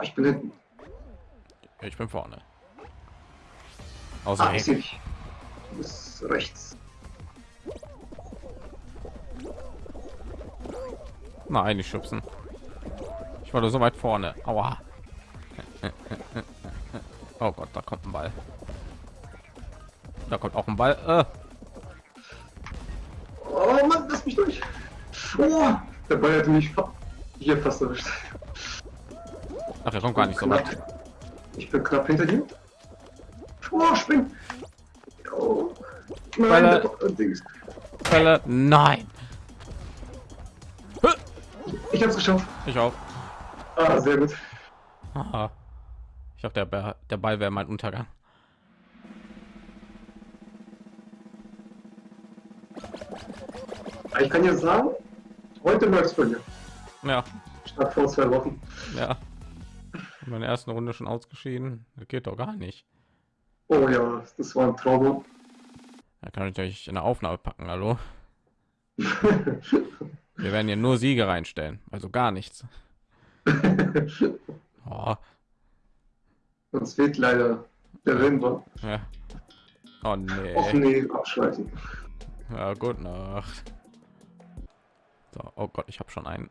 Oh, ich bin hinten. Ich bin vorne. Außer Ah, ich sehe. Du bist rechts. Nein, nicht schubsen. Ich war so weit vorne. Aua. Oh Gott, da kommt ein Ball. Da kommt auch ein Ball. Äh. Oh Mann, lass mich durch. Oh, der Ball hätte mich hier fast erwischt. Ach, er kommt gar nicht so weit. Ich bin knapp hinter dir. Oh, spring. Oh. Nein, Ball-. Bälle. Nein. Ich hab's geschafft. Ich auch. Ah, sehr gut. Aha. Ich dachte, der, Bär- der Ball wäre mein Untergang. Ich kann dir sagen, heute läuft's bei mir. Ja, Statt vor zwei Wochen. ja. In meiner ersten Runde schon ausgeschieden. Das geht doch gar nicht. Oh ja, das war ein Traum. Da kann ich euch in der Aufnahme packen. Hallo. Wir werden hier nur Siege reinstellen, also gar nichts. Oh, Uns fehlt leider der Rimba. ja. oh nee. Och nee, abschweifen. Ja, gut Nacht. So, oh Gott, ich habe schon einen.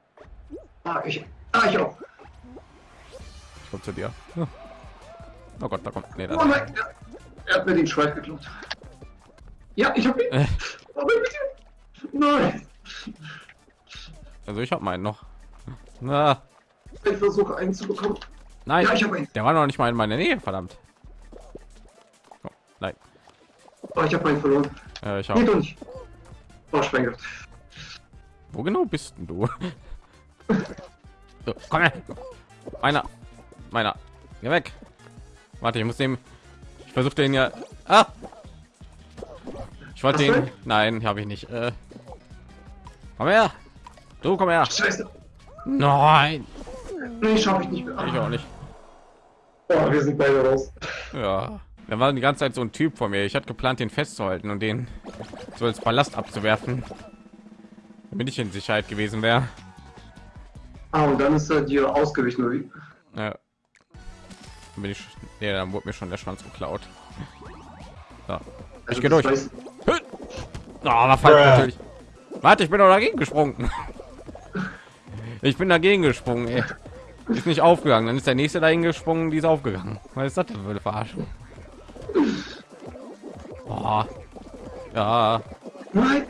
Ah, ich, ah, ich auch. Ich komme zu dir. Oh Gott, da kommt. Nee, Oh da. nein, er, hat mir den Schweif geklaut. Ja, ich hab ihn. Äh. Aber bitte. Nein. Also ich habe meinen noch. Na, Ich versuche einen zu bekommen. nein, Ja, ich habe einen. der war noch nicht mal in meiner Nähe, verdammt. Oh, nein, Oh, ich habe einen verloren. äh, ich habe. doch nicht. Oh, gehabt. Wo genau bist denn du? So, komm her. Meiner, meiner, geh weg. Warte, ich muss dem. Ich versuche den ja. Ah! Ich wollte den. ihn? Nein, habe ich nicht. Äh, komm her. Du komm her. Scheiße. Nein, Nee, schaffe ich nicht mehr. ich auch nicht. Oh, wir sind beide raus. Ja. Da war die ganze Zeit so ein Typ vor mir. Ich hatte geplant, den festzuhalten und den so als Ballast abzuwerfen, damit ich in Sicherheit gewesen wäre. Ah, und dann ist er dir ausgewichen, oder wie? Ja. Dann bin ich. Nee, dann wurde mir schon der Schwanz geklaut. So. Ich Also, gehe durch. heißt, Oh, natürlich. Warte, ich bin doch dagegen gesprungen. Ich bin dagegen gesprungen, ey. Ist nicht aufgegangen. Dann ist der nächste dahin gesprungen, die ist aufgegangen. Was ist das eine Verarschung? Oh. Ja. Nein.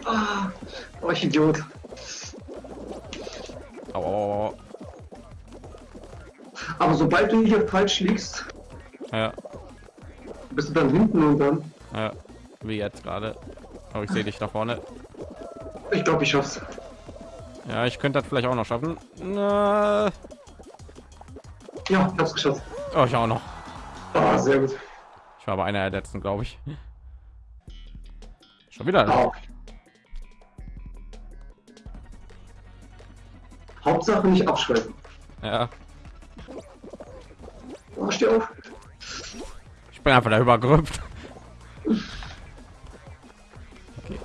Oh, ich Idiot. Aber sobald du hier falsch liegst, Ja. bist du dann hinten und dann. ja. Wie jetzt gerade. Aber ich sehe dich da vorne. Ich glaube, ich schaff's. Ja, ich könnte das vielleicht auch noch schaffen. Na. Ja, ich hab's geschafft. Oh, ich auch noch. Ah, sehr gut. Ich war aber einer der letzten, glaube ich. Schon wieder. Ah. Hauptsache nicht abschweifen. Ja. Oh, steh auf. Ich bin einfach da übergerüpft. Okay.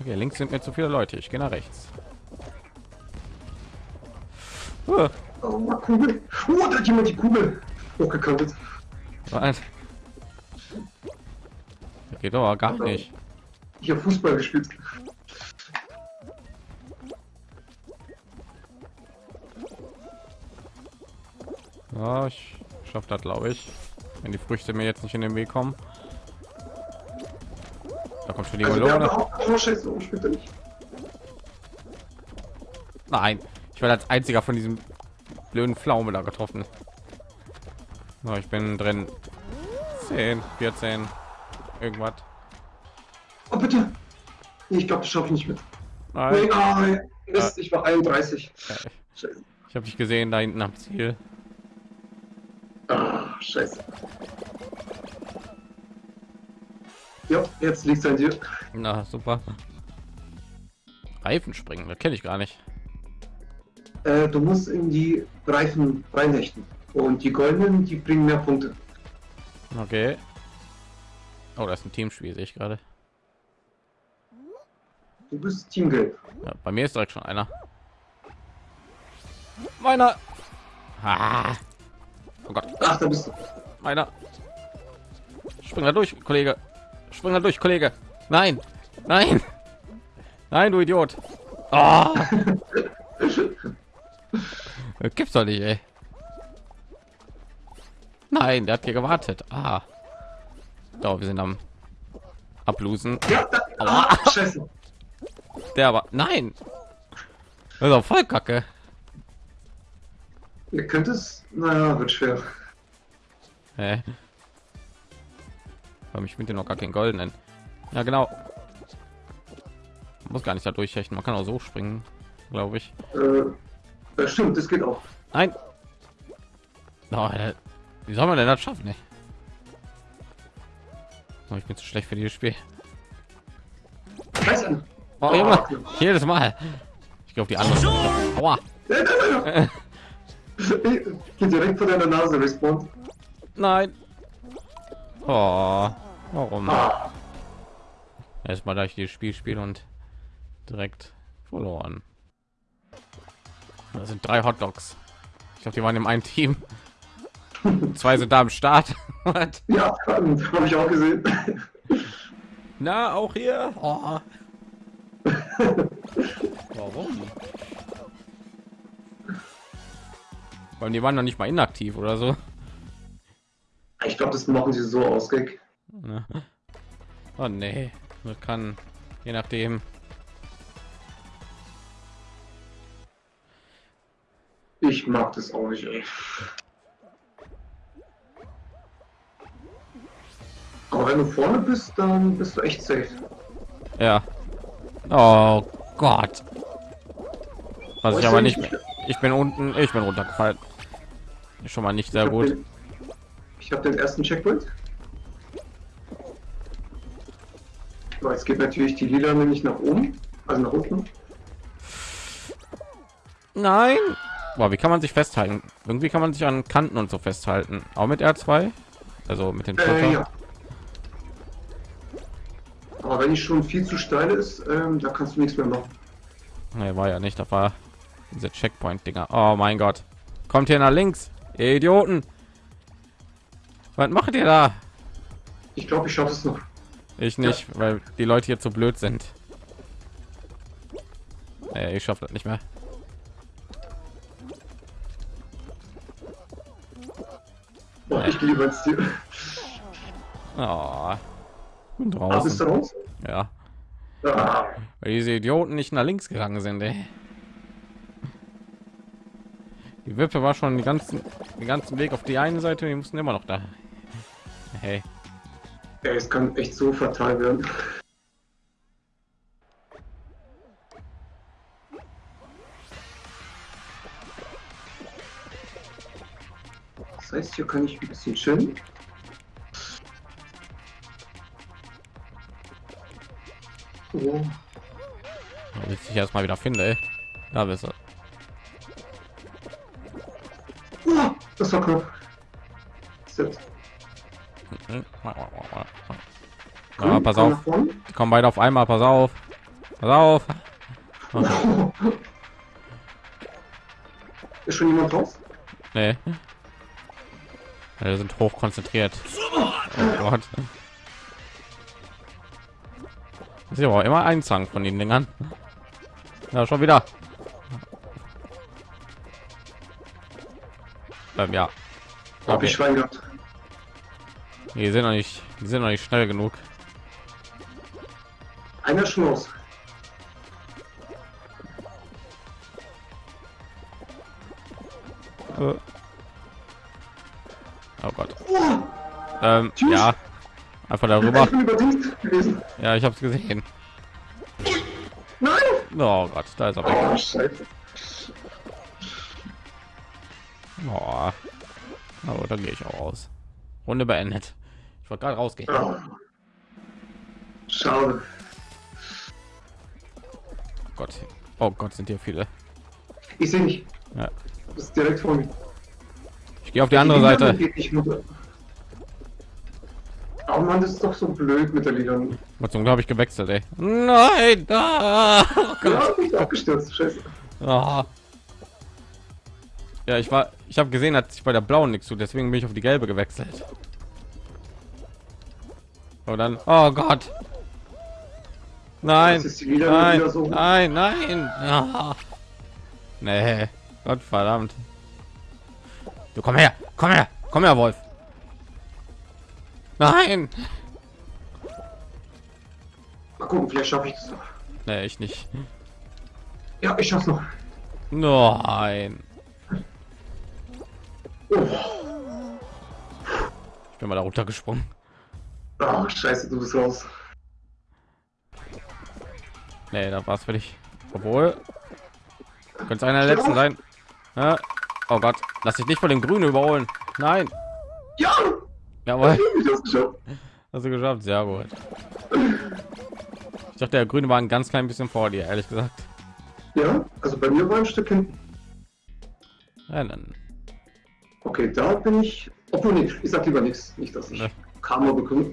okay, links sind mir zu viele Leute. Ich gehe nach rechts. Uh, Oh, Kugel. Oh, da hat jemand die Kugel hochgekantet. was? Das geht doch gar nicht. Hier Fußball gespielt. Ja, ich schaffe das, glaube ich. Wenn die Früchte mir jetzt nicht in den Weg kommen. Da kommt schon die Also, nicht? Nein, ich werde als einziger von diesem blöden Pflaume da getroffen. So, ich bin drin. 10, 14, irgendwas. Oh, bitte. Ich glaube, das schaffe ich nicht mit. Nein. Nee, ah, Mist, ich war 31. Ja. Ich habe dich gesehen da hinten am Ziel. Scheiße. Ja, jetzt liegt an dir. Na super. Reifen springen, das kenne ich gar nicht. Äh, du musst in die Reifen reinhechten. Und die goldenen, die bringen mehr Punkte. Okay. Oh, das ist ein Teamspiel, sehe ich gerade. Du bist Teamgelb. Ja, bei mir ist direkt schon einer. Meiner. Ah, Oh Gott. Ach, da bist du. Meiner. Spring da durch, Kollege. Spring da durch, Kollege. Nein. Nein. Nein, du Idiot. Oh. Gibt's doch nicht, ey. Nein, der hat hier gewartet. Ah. Da, wir sind am ablosen. Ja, da. Ah. Der aber nein. Das ist voll kacke. Ihr könnt es. Naja, wird schwer. Hä? Warum ich mit dem noch gar keinen goldenen? Ja, genau. Man muss gar nicht da durchhechten. Man kann auch so springen, glaube ich. Äh, das stimmt, das geht auch. Nein. Oh, wie soll man denn das schaffen? Ey? Oh, ich bin zu schlecht für dieses Spiel. Oh, jedes Mal. Ich glaube die andere. Aua. Geht direkt vor deiner Nase respawnt. Nein. Oh, warum? Ah, Erstmal da ich dieses Spiel spiele und direkt verloren. Das sind drei Hot Dogs. Ich glaube, die waren im einen Team. Zwei sind da am Start. Ja, habe ich auch gesehen. Na, auch hier. Oh. Warum? Weil die waren noch nicht mal inaktiv oder so. Ich glaube, das machen sie so aus, Gag. Oh nee, das kann je nachdem. Ich mag das auch nicht, ey. Aber wenn du vorne bist, dann bist du echt safe. Ja. Oh Gott. Was Oh, ich aber nicht- mehr. Ich bin unten, ich bin runtergefallen. Schon mal nicht sehr Ich gut. Den, ich habe den ersten Checkpoint. So, jetzt geht natürlich die lila nämlich nach oben, also nach unten. Nein. Boah, wie kann man sich festhalten? Irgendwie kann man sich an Kanten und so festhalten. Auch mit R2? Also mit den Äh, ja. Aber wenn die schon viel zu steil ist, ähm, da kannst du nichts mehr machen. Nee, war ja nicht. Da war diese Checkpoint-Dinger. Oh mein Gott. Kommt hier nach links. Ihr Idioten. Was macht ihr da? Ich glaube, ich schaffe es noch. Ich nicht, weil die Leute hier zu blöd sind. Nee, ich schaffe das nicht mehr. Boah, ich gehe ins Ziel. Oh. Bin Ah, bist du draußen. raus? Ja. Ah, Weil diese Idioten nicht nach links gegangen sind, ey. Wippe war schon den ganzen, den ganzen Weg auf die eine Seite, wir mussten immer noch da. Hey, ey, es kann echt so fatal werden. Das heißt, hier kann ich ein bisschen chillen. Oh, bis ich erst mal wieder finde, ey. Da bist du. Das war knapp. Ja, pass auf, die kommen beide auf einmal, pass auf. Pass auf. Ist schon jemand drauf? Nee. Die sind hoch konzentriert. Oh Gott. Ist aber immer ein Zang von den Dingern. Ja, schon wieder. Ähm, ja. Okay. ich Schwein gehabt. Die sind noch nicht, die sind noch nicht schnell genug. Einer aus. Äh. Oh Gott. Oh, Ähm, ja. Einfach darüber. Ja, ich habe es gesehen. Nein! Oh Gott, da ist er weg. Oh, Oh. Aber dann gehe ich auch raus. Runde beendet. Ich wollte gerade rausgehen. Oh. Schade. Oh Gott. Oh Gott, sind hier viele. Ich sehe nicht. Ja. Das ist direkt vor mir. Ich gehe auf die andere Seite. Runter. Oh Mann, das ist doch so blöd mit der Liga. Aber Zum habe ich gewechselt, ey. Nein! Ah! Oh Gott. Ja, ich abgestürzt. Scheiße. Ah. Ja, ich war, ich habe gesehen, dass ich bei der blauen nichts tut, deswegen bin ich auf die gelbe gewechselt. Und dann, oh Gott. Nein, nein, so. nein, nein. Ah. Nee, Gott verdammt. Du komm her, komm her, komm her, Wolf. Nein. Mal gucken, vielleicht schaffe ich das noch. Nee, ich nicht. Ja, ich schaff's noch. Nein. Oh, Ich bin mal da runtergesprungen. Ah, scheiße, du bist raus. Nee, da war es für dich. Obwohl, könnte einer der letzten sein. Ja. Oh Gott, lass dich nicht von dem Grünen überholen. Nein. Ja, Jawohl, hast du geschafft. Sehr gut. Ich dachte, der Grüne war ein ganz klein bisschen vor dir, ehrlich gesagt. Ja, also bei mir war ein Stück hinten. Ja, dann. Okay, da bin ich. Obwohl nicht, ich sag lieber nichts. Nicht, dass ich Ne. Karma bekomme.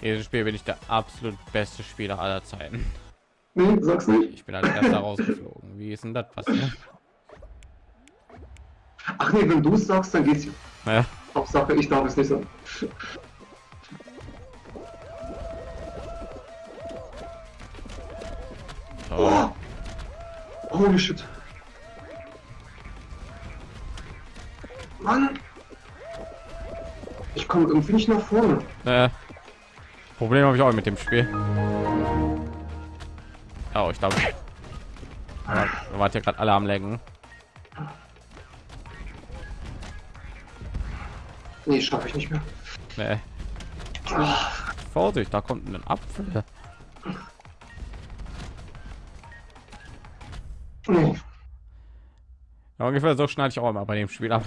Jedes Spiel bin ich der absolut beste Spieler aller Zeiten. Nee, sag's nicht. Ich bin als erster rausgeflogen. Wie ist denn das passiert? Ach nee, wenn du es sagst, dann geht's ja. Ja, Hauptsache, ich darf es nicht sagen. oh, Oh, holy shit. Mann! Ich komme irgendwie nicht nach vorne. äh, Problem habe ich auch mit dem Spiel. Oh, ich glaube, wir waren ja gerade alle am Lenken. Nee, schaffe ich nicht mehr. Nee. Ah, Vorsicht, da kommt ein Apfel. Ja, ungefähr so schneide ich auch immer bei dem Spiel ab.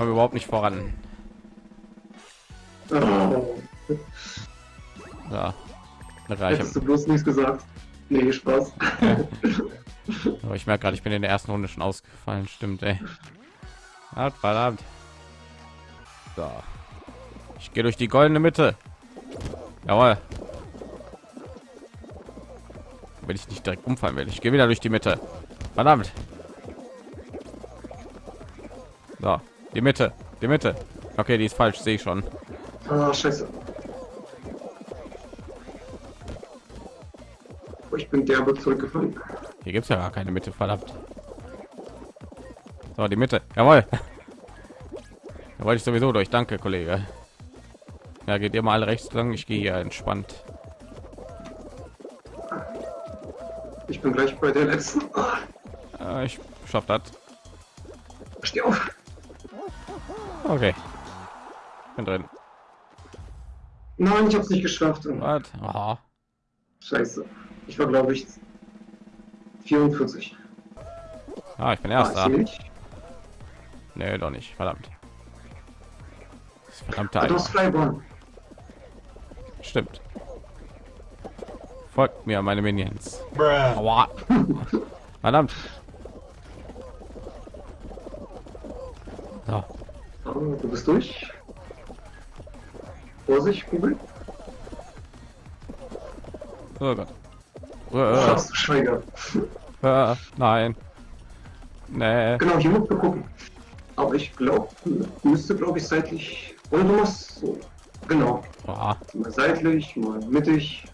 Kommen überhaupt nicht voran. Oh, Ja, hättest du bloß nichts gesagt. Nee, Spaß. Aber ich merke gerade, ich bin in der ersten Runde schon ausgefallen. Stimmt, ey. Hat verdammt. So. Ich gehe durch die goldene Mitte. Jawohl. Wenn ich nicht direkt umfallen will, ich gehe wieder durch die Mitte. Verdammt. So, die Mitte, die Mitte. Okay, die ist falsch, sehe ich schon. Ah, scheiße. Oh, ich bin derbe zurückgefallen. Hier gibt es ja gar keine Mitte, verdammt. So, die Mitte. Jawohl. Da wollte ich sowieso durch. Danke, Kollege. Ja, geht ihr mal alle rechts lang. Ich gehe hier entspannt. Ich bin gleich bei der letzten. Ah, ich schaff das. steh auf. Okay. Bin drin. Nein, ich hab's nicht geschafft. Was? Aha. Scheiße. Ich war, glaube ich, 44. Ah, ich bin Ah, erster. Nee, doch nicht. Verdammt. Das verdammte Ah. Stimmt. Folgt mir, meine Minions. Verdammt. So. Ah, du bist durch. Vorsicht, Kugel. Oh Gott. Äh, Ach, du Schweiger. äh, nein. Nee. Genau, hier musst du gucken. Aber ich glaube, müsste, glaube ich, seitlich. Oder du machst so. Genau. Ah, Mal seitlich, mal mittig.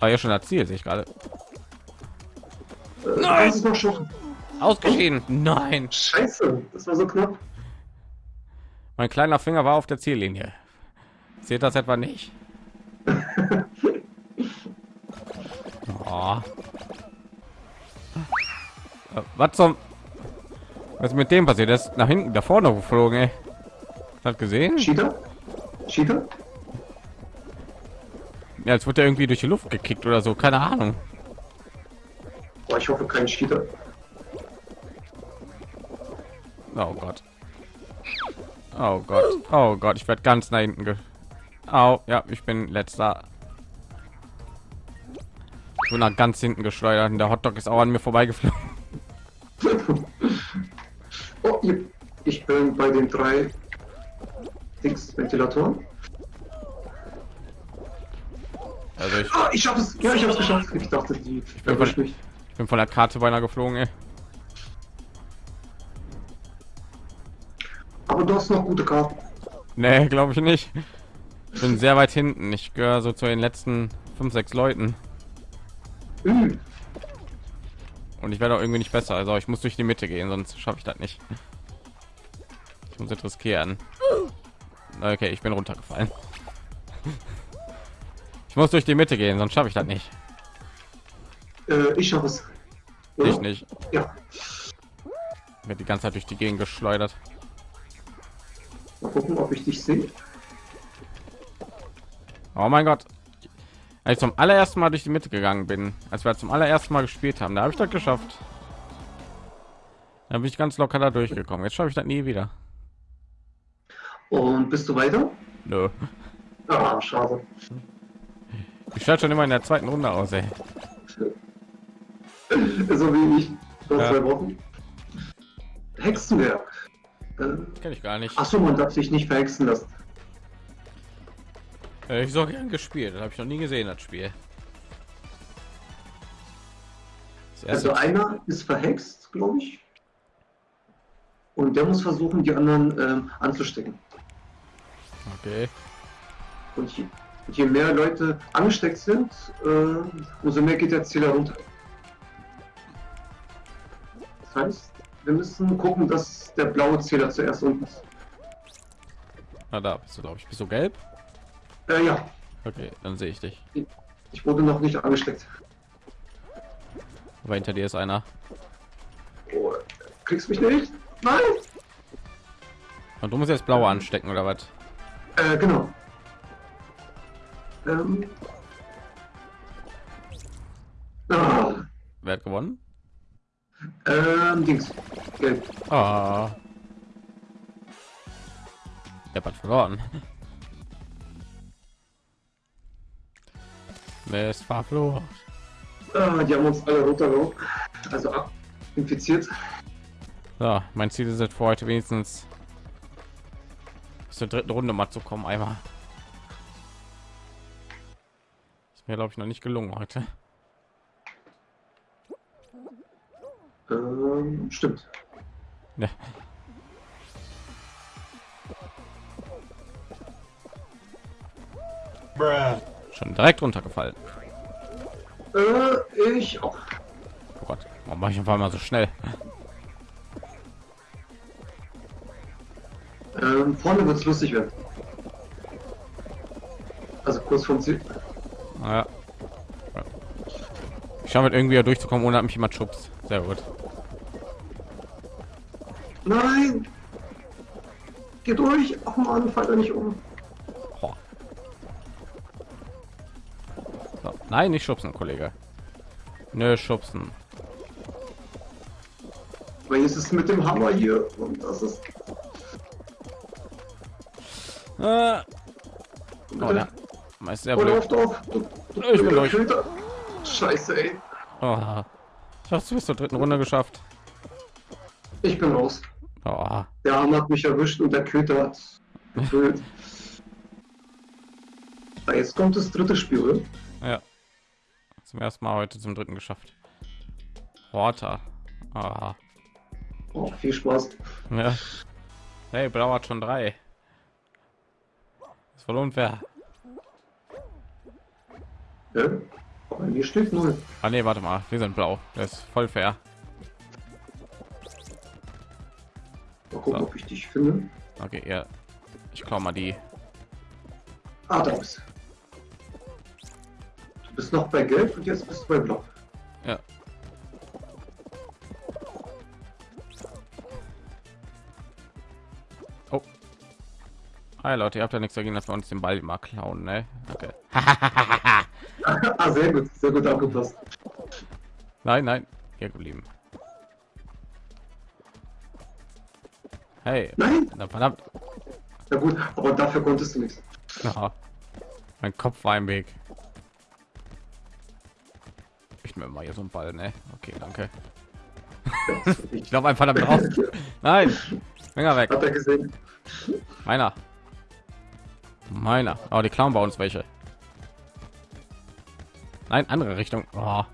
war ja schon erzielt, sehe ich gerade. Äh, noch schaffen. Ausgeschieden. Nein. Scheiße, das war so knapp. Mein kleiner Finger war auf der Ziellinie. Seht das etwa nicht? Oh. Was zum... Was ist mit dem passiert? Der ist nach hinten, da vorne geflogen, ey. Hat gesehen? Cheater? Cheater? Ja, als wird er irgendwie durch die Luft gekickt oder so. Keine Ahnung. Boah, ich hoffe kein Cheater. Oh Gott. Oh Gott. Oh Gott, ich werde ganz nach hinten ge... Au, ja, ich bin letzter. Ich bin nach ganz hinten geschleudert und der Hotdog ist auch an mir vorbeigeflogen. Oh, ich bin bei den drei Dings Ventilatoren. Also ich, Ah, ich schaff es. Ja, ich hab's geschafft. Ich dachte, die bin erwischt mich. bin von der Karte beinahe geflogen, ey. Du hast noch gute Karten. Nee, glaube ich nicht. Ich bin sehr weit hinten. Ich gehöre so zu den letzten fünf, sechs Leuten. Hm. Und ich werde auch irgendwie nicht besser. Also ich muss durch die Mitte gehen, sonst schaffe ich das nicht. Ich muss jetzt riskieren. Okay, ich bin runtergefallen. Ich muss durch die Mitte gehen, sonst schaffe ich das nicht. Äh, ich schaffe es. Ich nicht. Ja. Wird die ganze Zeit durch die Gegend geschleudert. Mal gucken, ob ich dich sehe. Oh mein Gott. Als ich zum allerersten Mal durch die Mitte gegangen bin, als wir zum allerersten Mal gespielt haben, da habe ich das geschafft. Da bin ich ganz locker da durchgekommen. Jetzt schaffe ich das nie wieder. Und bist du weiter? Nö. Ah, schade. Ich schalte schon immer in der zweiten Runde aus, ey. So wie ich vor Ja. zwei Wochen. Hexenwerk. Äh, Kenne ich gar nicht. Achso, man darf sich nicht verhexen lassen. Äh, Ich so gern gespielt. Habe ich noch nie gesehen, das Spiel. Das Also einer ist verhext, glaube ich. Und der muss versuchen, die anderen ähm, anzustecken. okay. Und je, je mehr Leute angesteckt sind, äh, umso mehr geht der Zähler runter. Das heißt, wir müssen gucken, dass der blaue Zähler zuerst unten ist. Na da bist du, glaube ich. Bist du gelb? Äh, ja, Okay, dann sehe ich dich. ich wurde noch nicht angesteckt. Aber hinter dir ist einer. Oh, kriegst mich nicht? Nein! Und du musst jetzt blaue anstecken oder was? Äh, genau. Ähm. Ah, Wer hat gewonnen? Ähm, Dings. Gelb. Ah. Der hat verloren. Mist, verflucht. Ah, die haben uns alle runtergehauen. Also ab infiziert. So, mein Ziel ist es für heute wenigstens bis zur dritten Runde mal zu kommen. Einmal. Ist mir glaube ich noch nicht gelungen heute. Ähm, stimmt. Ja. Schon direkt runtergefallen. Äh, ich auch. Oh Gott, warum mache ich einfach mal so schnell? Ähm, vorne wird's lustig werden. Also kurz vom Ziel. Naja. Ich schaffe es irgendwie durchzukommen, ohne dass mich jemand schubst. Sehr gut. Nein! Geh durch! Ach man, fall da nicht um. Boah. So. Nein, nicht schubsen, Kollege. Nö, schubsen. Weil ist mit dem Hammer hier und das ist. Äh. Oh, der ist sehr Oh, doch! Du, Ich bin durch. Scheiße, ey. Oh. Ich hab's bis zur dritten Runde geschafft. Ich bin raus. Oh. Der Hammer hat mich erwischt und der Köter hat gefüllt. Ah, Jetzt kommt das dritte Spiel, oder? Ja. Zum ersten Mal heute zum dritten geschafft. Water. Ah. Oh, viel Spaß. Ja. Hey, Blau hat schon drei. Ist voll unfair. Ja? Mir steht null. Ah nee, warte mal, wir sind blau. Das ist voll fair. Mal gucken, So. ob ich dich finde. Okay, ja. Ich klau mal die. Ah, da bist. Du bist noch bei Gelb und jetzt bist du bei Blau. Hi Leute, ihr habt ja nichts dagegen, dass wir uns den Ball mal klauen, ne? Okay. ah, sehr gut, sehr gut aufgepasst. Nein, nein, hier geblieben. Hey, Nein, na verdammt. ja gut, aber dafür konntest du nichts. Ja. Mein Kopf war im Weg. Ich nehme mal hier so einen Ball, ne? Okay, danke. Ich glaube einfach damit drauf. Nein, Finger weg. Hat er gesehen? Meiner. Meiner. Oh, die klauen bei uns welche. Nein, andere Richtung. Oh.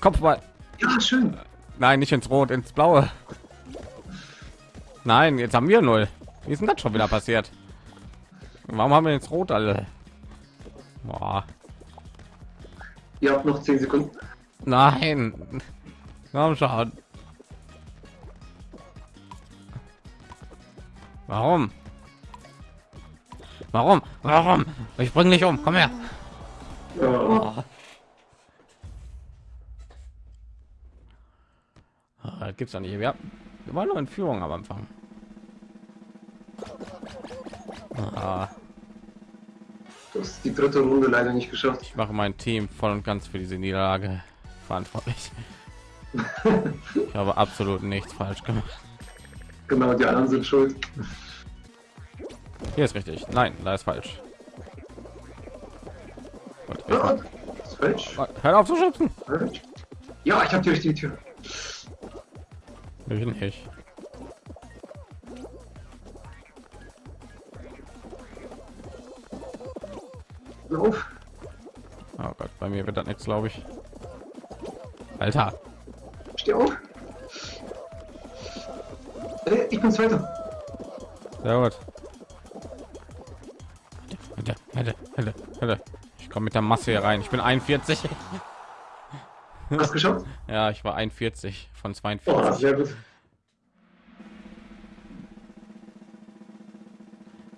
Kopfball. Ja, schön. Nein, nicht ins Rot, ins Blaue. Nein, jetzt haben wir null. Wie ist denn das schon wieder passiert? Warum haben wir jetzt Rot alle? Boah. Ihr habt noch 10 Sekunden. Nein. Komm schon. Warum? Warum? Warum? Ich bring dich um. Komm her. Oh. Ah, Das gibt's doch nicht. Wir, wir waren nur in Führung am Anfang. Ah, Du hast die dritte Runde leider nicht geschafft. ich mache mein Team voll und ganz für diese Niederlage verantwortlich. Ich habe absolut nichts falsch gemacht. Genau, die anderen sind schuld. Hier ist richtig. Nein, da ist falsch. Ich Ja, das ist falsch. Hör auf zu schubsen. Ja, ich habe die richtige Tür. Ich nicht. Lauf. Oh Gott, bei mir wird das nichts, glaube ich. Alter, Steh auf. Äh, ich bin Zweiter. sehr gut. Hätte, hätte, hätte, hätte. Ich komme mit der Masse hier rein. Ich bin 41. Hast geschafft? Ja, ich war 41 von Oh, 42. sehr gut.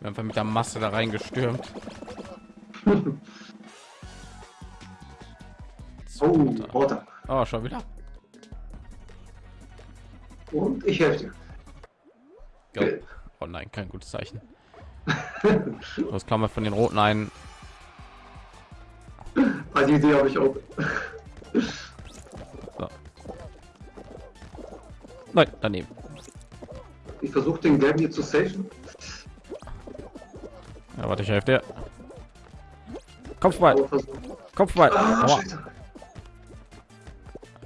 Wir haben mit der Masse da reingestürmt. Oh. Oh, schon wieder. Und ich helfe dir. Go. Oh nein, kein gutes Zeichen. Das kann man von den roten ein. Ah, die Idee habe ich auch. So. Nein, daneben. Ich versuche den Gelben hier zu safen. Ja, warte, ich helfe dir. Kopfball, Kopfball. Ah, Aua. Scheiße.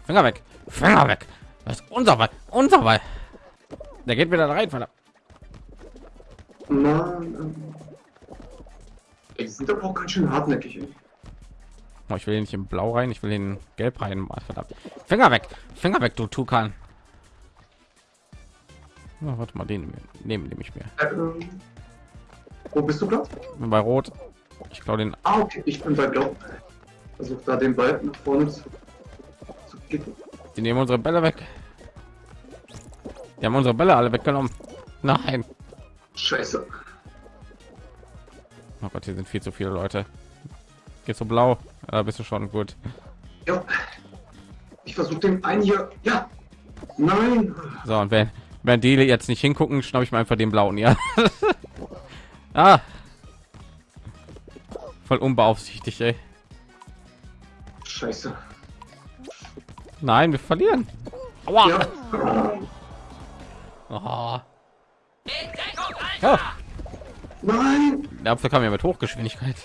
Finger weg, Finger weg. Das ist unser Ball, unser Ball. Der geht wieder rein, verdammt. Mann. ähm. Ey, die sind aber auch ganz schön hartnäckig. Oh, ich will nicht in Blau rein, ich will ihn Gelb rein. Mann, Verdammt. Finger weg, Finger weg, du Tukan. Oh, warte mal, den nehmen nehme ich mir. Äh, ähm, wo bist du gerade? Bei Rot. Ich glaube den. Ah, okay, ich bin bei Blau. Versuch da den Ball nach vorne zu, zu kicken. Die nehmen unsere Bälle weg. Die haben unsere Bälle alle weggenommen. Nein. Scheiße. Oh Gott, hier sind viel zu viele Leute. Geht so blau. Da bist du schon gut. Ja. Ich versuche den einen hier. Ja. Nein. So, und wenn, wenn die jetzt nicht hingucken, schnapp ich mir einfach den blauen, ja. ah. Voll unbeaufsichtigt, ey. Scheiße. Nein, wir verlieren. Aua. Ja. Oh. Ja, Nein. Der Apfel kam ja mit Hochgeschwindigkeit.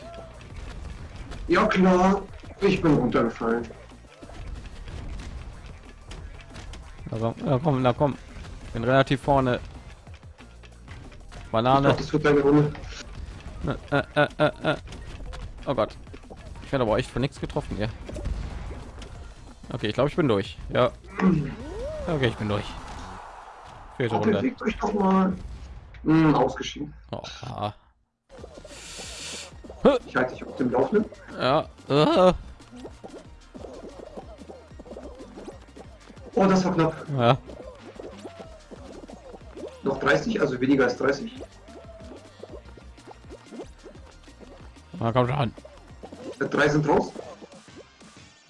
Ja klar. Ich bin runtergefallen. Also, ja, komm, na komm. Bin relativ vorne. Banane. glaub, das wird Runde. Äh, äh, äh, äh. Oh Gott. Ich werde aber echt von nichts getroffen hier. Okay, ich glaube, ich bin durch. Ja. Okay, ich bin durch. Vierte Runde. euch doch mal. Hm, ausgeschieden. Oh, ah. Ich halte dich auf dem Laufenden. ja. Äh, Oh, das war knapp. ja. Noch 30, also weniger als 30. Na, komm schon. Drei sind raus.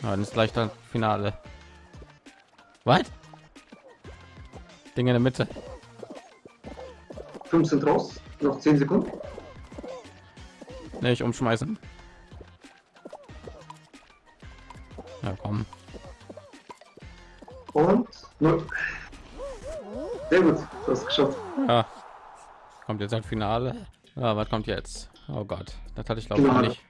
Ja, dann ist gleich das Finale. Was? Ding in der Mitte. Fünf sind raus. Noch 10 Sekunden. Nicht umschmeißen. Ja, komm. Und. Sehr gut, du hast es geschafft. Ja. Kommt jetzt ein Finale. Ja, was kommt jetzt? Oh Gott, das hatte ich glaube ich nicht.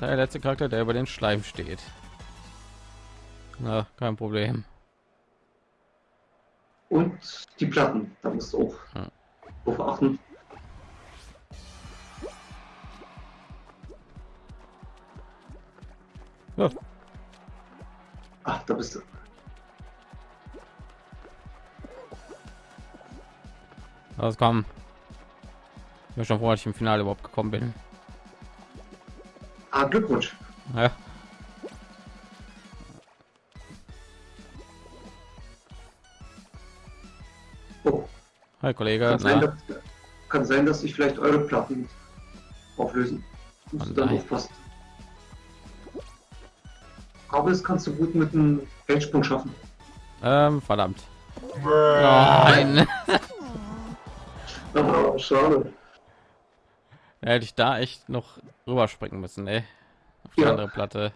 Der letzte Charakter, der über den Schleim steht. Na, kein Problem. Und die Platten, da musst du auch Ja. Drauf achten. Ja, Ach, da bist du. Los, komm. Ich bin schon froh, dass ich im Finale überhaupt gekommen bin. Ah, Glückwunsch. Ja. Hi, Kollege. kann sein, dass, kann sein, dass sich vielleicht eure Platten auflösen. Musst du Oh dann nein. aufpassen. Aber das kannst du gut mit einem Feldsprung schaffen. ähm, verdammt. Nein. Ah, schade. Da hätte ich da echt noch rüberspringen müssen, ey. Auf die Ja. andere Platte.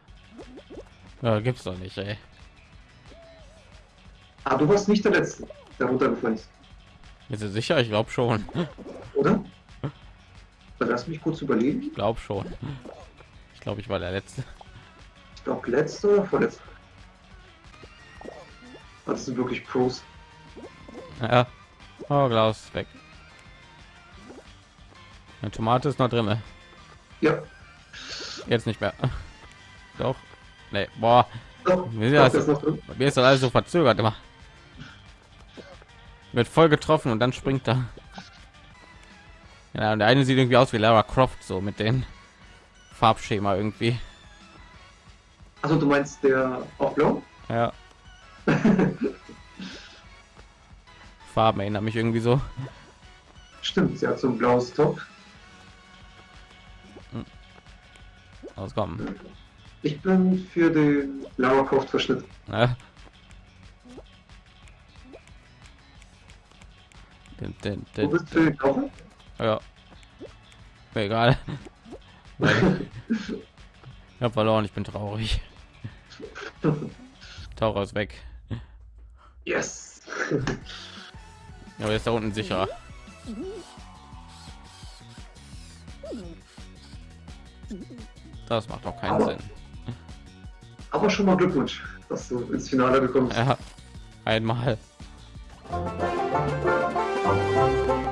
Ja, gibt's doch nicht, ey. Ah, du warst nicht der Letzte, der runtergefallen ist, Bist du sicher? Ich glaube schon. oder? Lass mich kurz überlegen. Ich glaube schon. Ich glaube, ich war der Letzte. Ich glaube, letzte oder vorletzte. Das sind wirklich Pros. Ja. Oh, Klaus, weg. Eine Tomate ist noch drin. Ja, Jetzt nicht mehr. Doch. Nee, boah. doch, das- das ist. Bei mir ist das alles so verzögert immer. Wird voll getroffen und dann springt er. Ja, und der eine sieht irgendwie aus wie Lara Croft, so mit den Farbschema irgendwie. Also du meinst der blau? Ja. Farben erinnern mich irgendwie so. Stimmt, sie hat so ein blaues Top. Auskommen. Ich bin für den Lara Croft Verschnitt. Ja. Den, den, Du den, bist den Kaufen? ja. Egal. Ich hab verloren, ich bin traurig. Taucher ist weg. Yes! Aber ist da unten sicher. Das macht doch keinen Aber- Sinn. Aber schon mal Glückwunsch, dass du ins Finale gekommen bist. Ja, einmal. Música